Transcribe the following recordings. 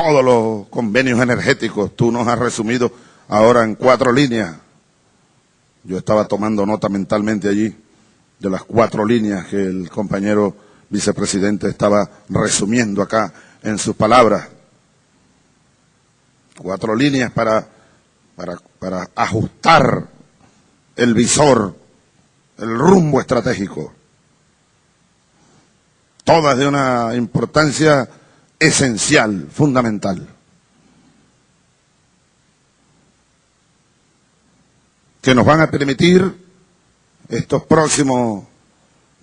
todos los convenios energéticos. Tú nos has resumido ahora en cuatro líneas. Yo estaba tomando nota mentalmente allí de las cuatro líneas que el compañero vicepresidente estaba resumiendo acá en sus palabras. Cuatro líneas para, para, para ajustar el visor, el rumbo estratégico. Todas de una importancia esencial, fundamental. Que nos van a permitir estos próximos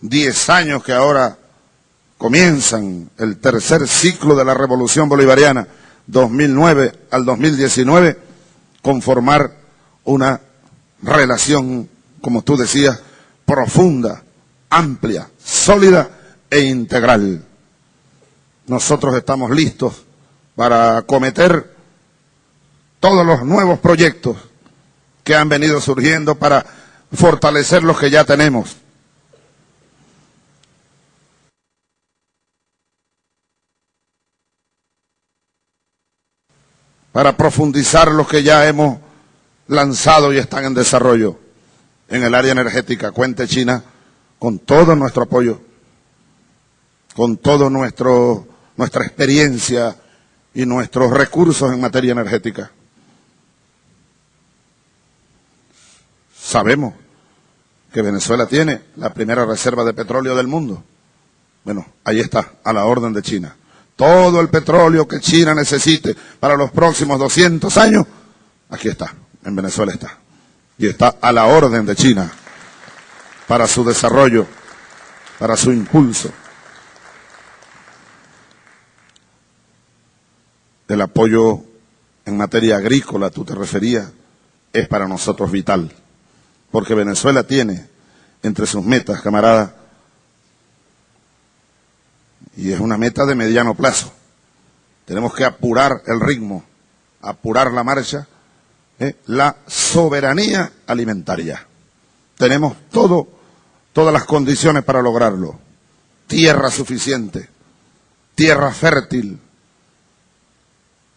diez años que ahora comienzan el tercer ciclo de la Revolución Bolivariana, 2009 al 2019, conformar una relación, como tú decías, profunda, amplia, sólida e integral. Nosotros estamos listos para acometer todos los nuevos proyectos que han venido surgiendo para fortalecer los que ya tenemos. Para profundizar los que ya hemos lanzado y están en desarrollo en el área energética. Cuente China con todo nuestro apoyo, con todo nuestro nuestra experiencia y nuestros recursos en materia energética. Sabemos que Venezuela tiene la primera reserva de petróleo del mundo. Bueno, ahí está, a la orden de China. Todo el petróleo que China necesite para los próximos 200 años, aquí está, en Venezuela está. Y está a la orden de China para su desarrollo, para su impulso. El apoyo en materia agrícola, tú te referías, es para nosotros vital. Porque Venezuela tiene entre sus metas, camarada, y es una meta de mediano plazo. Tenemos que apurar el ritmo, apurar la marcha, ¿eh? la soberanía alimentaria. Tenemos todo, todas las condiciones para lograrlo. Tierra suficiente, tierra fértil,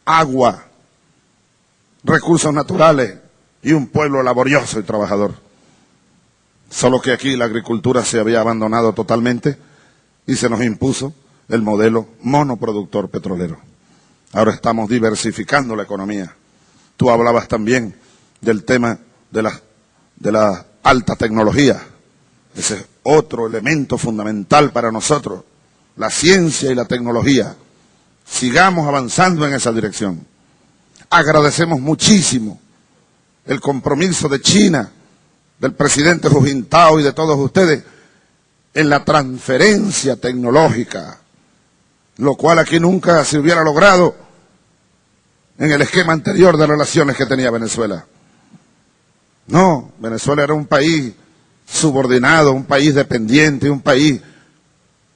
agua, recursos naturales y un pueblo laborioso y trabajador. Solo que aquí la agricultura se había abandonado totalmente y se nos impuso el modelo monoproductor petrolero. Ahora estamos diversificando la economía. Tú hablabas también del tema de la, de alta tecnología. Ese es otro elemento fundamental para nosotros, la ciencia y la tecnología. Sigamos avanzando en esa dirección. Agradecemos muchísimo el compromiso de China, del presidente Hu Jintao y de todos ustedes en la transferencia tecnológica, lo cual aquí nunca se hubiera logrado en el esquema anterior de relaciones que tenía Venezuela. No, Venezuela era un país subordinado, un país dependiente, un país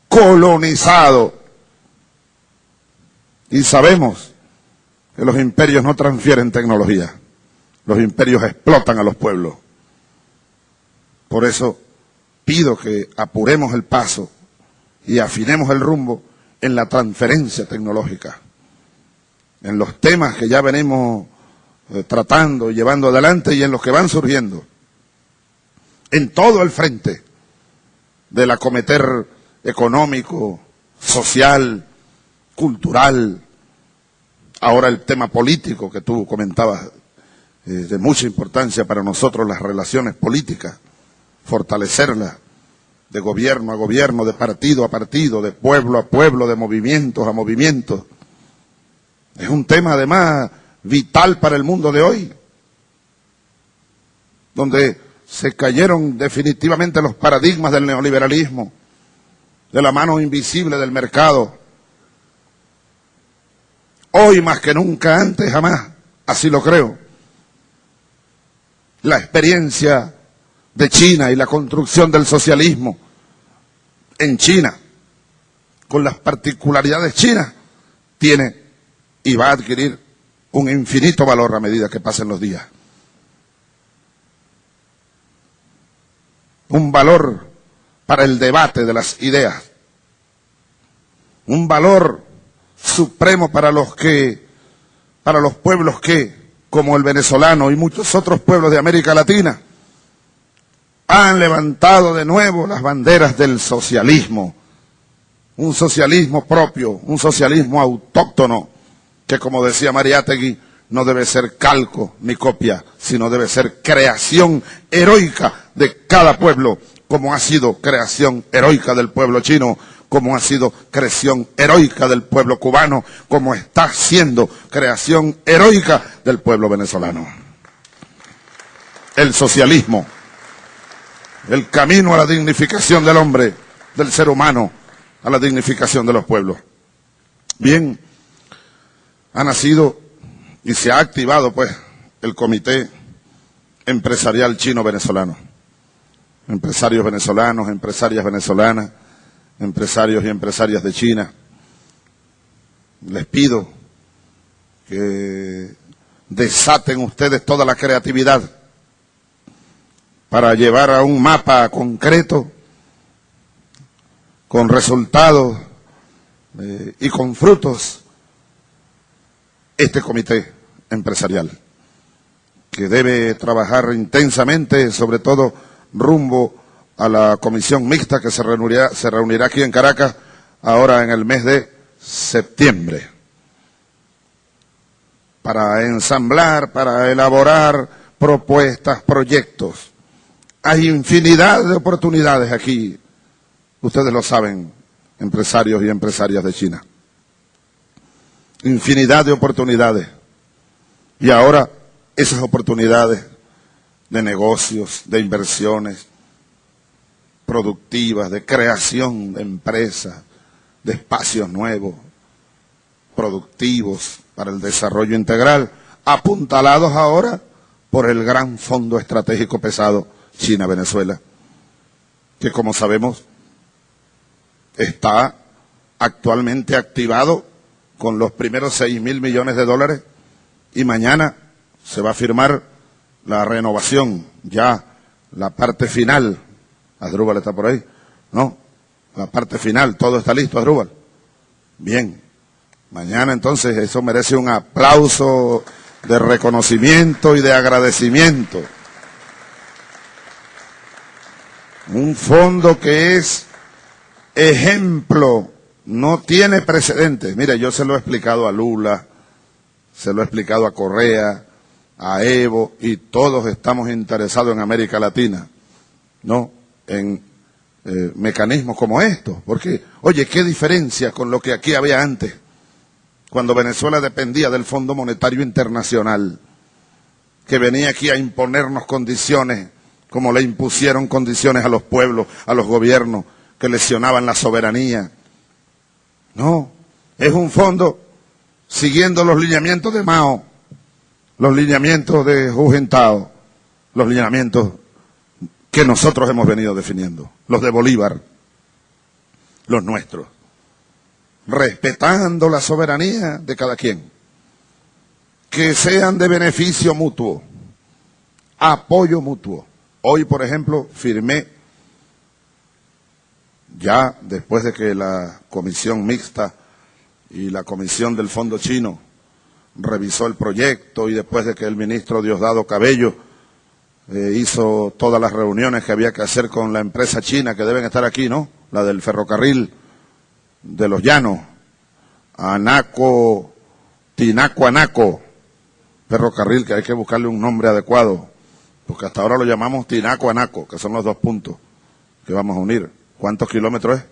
colonizado y sabemos que los imperios no transfieren tecnología. Los imperios explotan a los pueblos. Por eso pido que apuremos el paso y afinemos el rumbo en la transferencia tecnológica, en los temas que ya venimos eh, tratando llevando adelante y en los que van surgiendo, en todo el frente del acometer económico, social, cultural, ahora el tema político que tú comentabas, eh, de mucha importancia para nosotros las relaciones políticas, fortalecerlas de gobierno a gobierno, de partido a partido, de pueblo a pueblo, de movimientos a movimientos. Es un tema además vital para el mundo de hoy, donde se cayeron definitivamente los paradigmas del neoliberalismo, de la mano invisible del mercado, Hoy más que nunca antes, jamás, así lo creo. La experiencia de China y la construcción del socialismo en China, con las particularidades chinas, tiene y va a adquirir un infinito valor a medida que pasen los días. Un valor para el debate de las ideas. Un valor supremo para los que, para los pueblos que, como el venezolano y muchos otros pueblos de América Latina, han levantado de nuevo las banderas del socialismo, un socialismo propio, un socialismo autóctono, que como decía Mariátegui, no debe ser calco ni copia, sino debe ser creación heroica de cada pueblo, como ha sido creación heroica del pueblo chino, como ha sido creación heroica del pueblo cubano, como está siendo creación heroica del pueblo venezolano. El socialismo, el camino a la dignificación del hombre, del ser humano, a la dignificación de los pueblos. Bien, ha nacido y se ha activado pues el Comité Empresarial Chino-Venezolano. Empresarios venezolanos, empresarias venezolanas, empresarios y empresarias de China. Les pido que desaten ustedes toda la creatividad para llevar a un mapa concreto con resultados eh, y con frutos este comité empresarial, que debe trabajar intensamente, sobre todo rumbo a la comisión mixta que se reunirá, se reunirá aquí en Caracas ahora en el mes de septiembre, para ensamblar, para elaborar propuestas, proyectos. Hay infinidad de oportunidades aquí, ustedes lo saben, empresarios y empresarias de China infinidad de oportunidades. Y ahora esas oportunidades de negocios, de inversiones productivas, de creación de empresas, de espacios nuevos, productivos para el desarrollo integral, apuntalados ahora por el gran fondo estratégico pesado China-Venezuela, que como sabemos está actualmente activado con los primeros seis mil millones de dólares y mañana se va a firmar la renovación, ya la parte final. Adrúbal está por ahí, ¿no? La parte final, todo está listo, Adrúbal. Bien, mañana entonces eso merece un aplauso de reconocimiento y de agradecimiento. Un fondo que es ejemplo no tiene precedentes. Mire, yo se lo he explicado a Lula, se lo he explicado a Correa, a Evo, y todos estamos interesados en América Latina, ¿no? En eh, mecanismos como estos. Porque, oye, qué diferencia con lo que aquí había antes, cuando Venezuela dependía del Fondo Monetario Internacional, que venía aquí a imponernos condiciones, como le impusieron condiciones a los pueblos, a los gobiernos, que lesionaban la soberanía, no, es un fondo siguiendo los lineamientos de Mao, los lineamientos de Jugentao, los lineamientos que nosotros hemos venido definiendo, los de Bolívar, los nuestros, respetando la soberanía de cada quien, que sean de beneficio mutuo, apoyo mutuo. Hoy, por ejemplo, firmé ya después de que la comisión mixta y la comisión del Fondo Chino revisó el proyecto y después de que el ministro Diosdado Cabello eh, hizo todas las reuniones que había que hacer con la empresa china que deben estar aquí, ¿no? La del ferrocarril de los llanos, Anaco, Tinaco Anaco, ferrocarril que hay que buscarle un nombre adecuado, porque hasta ahora lo llamamos Tinaco Anaco, que son los dos puntos que vamos a unir. ¿Cuántos kilómetros es?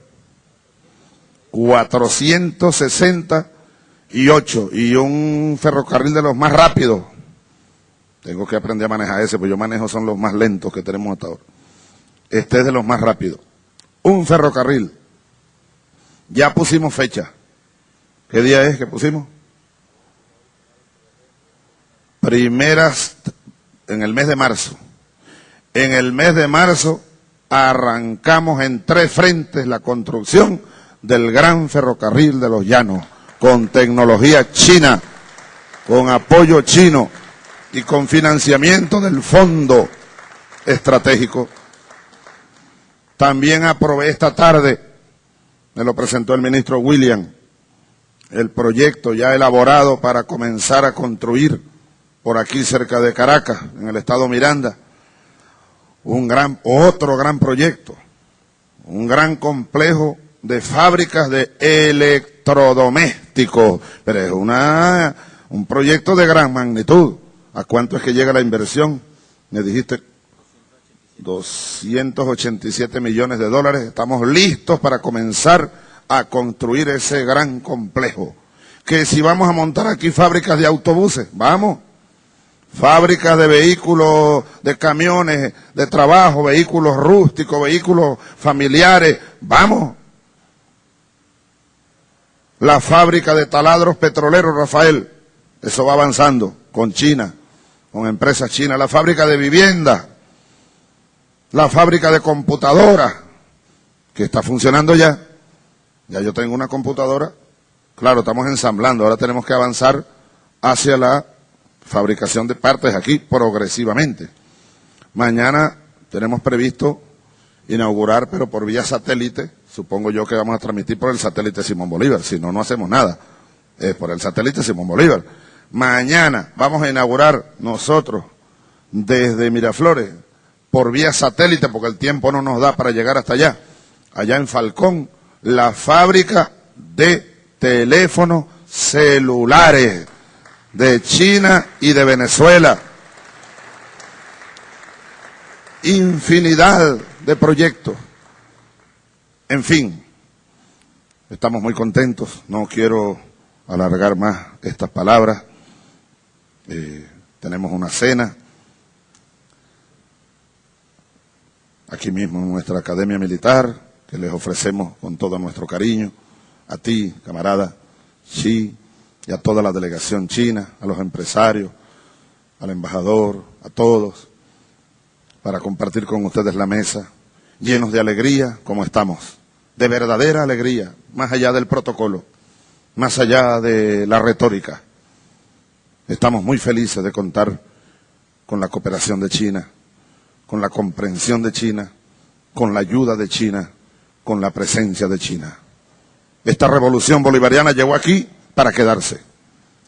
468 y un ferrocarril de los más rápidos. Tengo que aprender a manejar ese, pues yo manejo son los más lentos que tenemos hasta ahora. Este es de los más rápidos. Un ferrocarril. Ya pusimos fecha. ¿Qué día es que pusimos? Primeras en el mes de marzo. En el mes de marzo arrancamos en tres frentes la construcción del gran ferrocarril de los llanos, con tecnología china, con apoyo chino y con financiamiento del fondo estratégico. También aprobé esta tarde, me lo presentó el ministro William, el proyecto ya elaborado para comenzar a construir por aquí cerca de Caracas, en el estado Miranda, un gran, otro gran proyecto, un gran complejo de fábricas de electrodomésticos, pero es una, un proyecto de gran magnitud. ¿A cuánto es que llega la inversión? Me dijiste 287 millones de dólares. Estamos listos para comenzar a construir ese gran complejo. Que si vamos a montar aquí fábricas de autobuses, vamos. Fábricas de vehículos, de camiones, de trabajo, vehículos rústicos, vehículos familiares, vamos. La fábrica de taladros petroleros, Rafael, eso va avanzando con China, con empresas chinas. La fábrica de vivienda, la fábrica de computadoras, que está funcionando ya. Ya yo tengo una computadora. Claro, estamos ensamblando. Ahora tenemos que avanzar hacia la fabricación de partes aquí progresivamente. Mañana tenemos previsto inaugurar, pero por vía satélite, supongo yo que vamos a transmitir por el satélite Simón Bolívar, si no, no hacemos nada, es por el satélite Simón Bolívar. Mañana vamos a inaugurar nosotros desde Miraflores por vía satélite, porque el tiempo no nos da para llegar hasta allá, allá en Falcón, la fábrica de teléfonos celulares de China y de Venezuela. Infinidad de proyectos. En fin, estamos muy contentos. No quiero alargar más estas palabras. Eh, tenemos una cena aquí mismo en nuestra Academia Militar, que les ofrecemos con todo nuestro cariño, a ti, camarada Xi, y a toda la delegación china, a los empresarios, al embajador, a todos, para compartir con ustedes la mesa, llenos de alegría como estamos, de verdadera alegría, más allá del protocolo, más allá de la retórica. Estamos muy felices de contar con la cooperación de China, con la comprensión de China, con la ayuda de China, con la presencia de China. Esta revolución bolivariana llegó aquí para quedarse.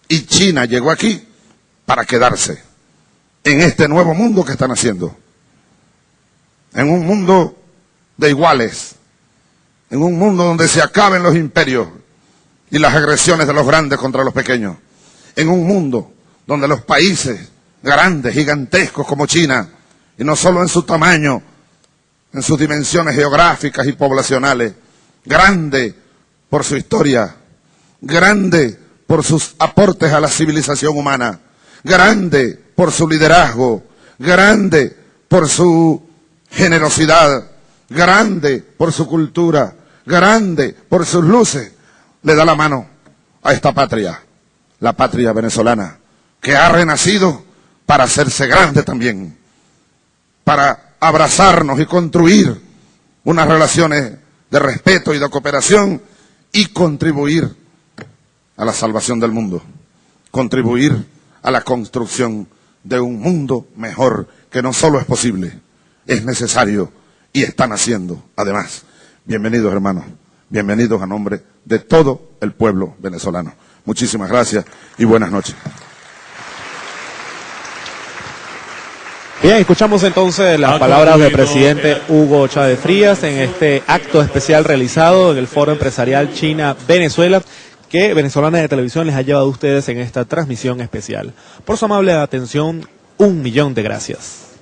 Y China llegó aquí para quedarse en este nuevo mundo que están haciendo. En un mundo de iguales. En un mundo donde se acaben los imperios y las agresiones de los grandes contra los pequeños. En un mundo donde los países grandes, gigantescos como China, y no solo en su tamaño, en sus dimensiones geográficas y poblacionales, grande por su historia, grande por sus aportes a la civilización humana, grande por su liderazgo, grande por su generosidad, grande por su cultura, grande por sus luces, le da la mano a esta patria, la patria venezolana, que ha renacido para hacerse grande también para abrazarnos y construir unas relaciones de respeto y de cooperación y contribuir a la salvación del mundo, contribuir a la construcción de un mundo mejor que no solo es posible, es necesario y están haciendo además. Bienvenidos hermanos, bienvenidos a nombre de todo el pueblo venezolano. Muchísimas gracias y buenas noches. Bien, escuchamos entonces las palabras del presidente Hugo Chávez Frías en este acto especial realizado en el Foro Empresarial China-Venezuela que Venezolana de Televisión les ha llevado a ustedes en esta transmisión especial. Por su amable atención, un millón de gracias.